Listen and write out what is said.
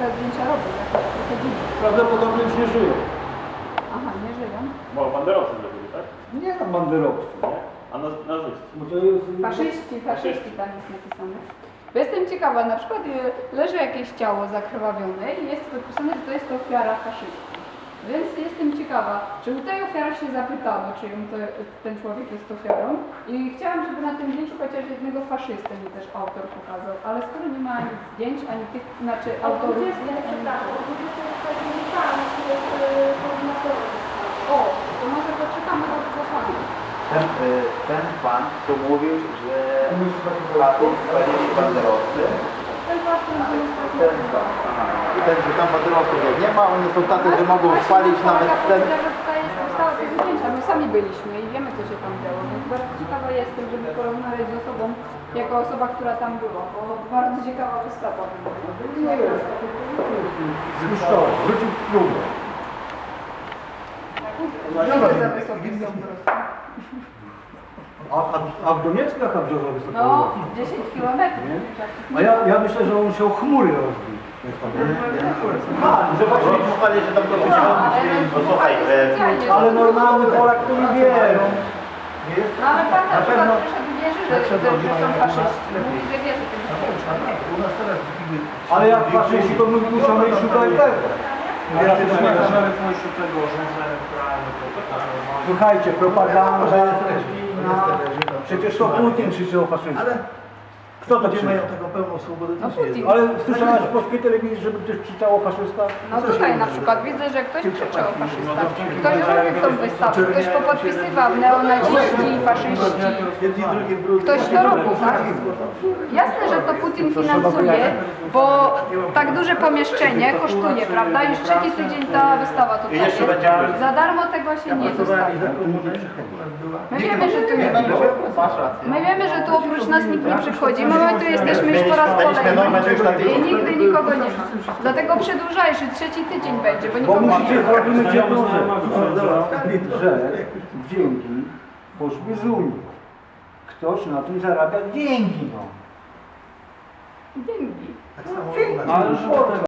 te zdjęcia robią. Prawdopodobnie już nie żyją. Aha, nie żyją. Bo banderowcy zrobili, tak? Nie tam banderowcy. Nie? A na, nazwiski? Bo to jest... Faszyści, faszyści tam jest napisane. Bo jestem ciekawa, na przykład y, leży jakieś ciało zakrwawione i jest napisane, że to jest ofiara faszystów. Więc jestem ciekawa, czy u tej ofiary się zapytano, czy ją to, ten człowiek jest ofiarą. I chciałam, żeby na tym zdjęciu chociaż jednego faszystę mi też autor pokazał, ale skoro nie ma ani zdjęć, ani tych, znaczy autorów zdjęć, ani O, to może poczytamy od posłania. Ten, y, ten pan, co mówił, że Platon spalili banderowcy, Ten pastor jest taki... ten pan, aha. I że tam jak nie ma, oni są tacy, że mogą spalić nawet ten... My sami byliśmy i wiemy co się tam działo, więc bardzo ciekawa jestem, żeby porozmawiać z osobą, jako osoba, która tam była, bo bardzo ciekawa wystawa była. Nie jest. Zniszczony. Wrócił próbę. Nie za wysokie są po prostu. A, a, a w Donieckach a Brzozowicz co to No, było? 10 kilometrów. Nie? tak. A ja, ja myślę, że on się o chmury rozbił. A, zobaczyli, słuchali, że tam to No, będzie ale Posłuchaj, e, specjalnie, Ale normalny Polak to nie wie. no. Nie jest? No ale pan na przykład przyszedł wierzy, że, że, że są faszyści. Mówi, że wierzy w tym U nas teraz Ale jak faszyści to my muszamy iść szukać tego. Ja nie tego, że że to tak. Słuchajcie, propaganda. Przecież to Putin krzyczał o faszyzmie. Ale Kto to ludzie krzyczał? mają tego pełną swobodę. No Putin. Ale słyszałaś w polskiej telewizji, żeby ktoś krzyczał o faszystach? No tutaj na przykład widzę, że ktoś krzyczy o faszystach. Ktoś robił tą wystawę, ktoś popodpisywał neonaziści i faszyści. Jedni. Ktoś to robił, tak? Jasne, że to Putin finansuje, bo tak duże pomieszczenie kosztuje, prawda? Już trzeci tydzień ta wystawa tutaj jest. Za darmo tego się nie dostaje. My wiemy, że tu nie Masz rację. My wiemy, że tu oprócz nas nikt nie przychodzi. My tu jesteśmy już po raz kolejny i nigdy nikogo nie ma. Dlatego przedłużajesz, trzeci tydzień będzie, bo nikogo nie ma. jedną rzecz, że dzięki poszły z Unii. Ktoś na tym zarabia dzięki, no. Dzięki. Tak samo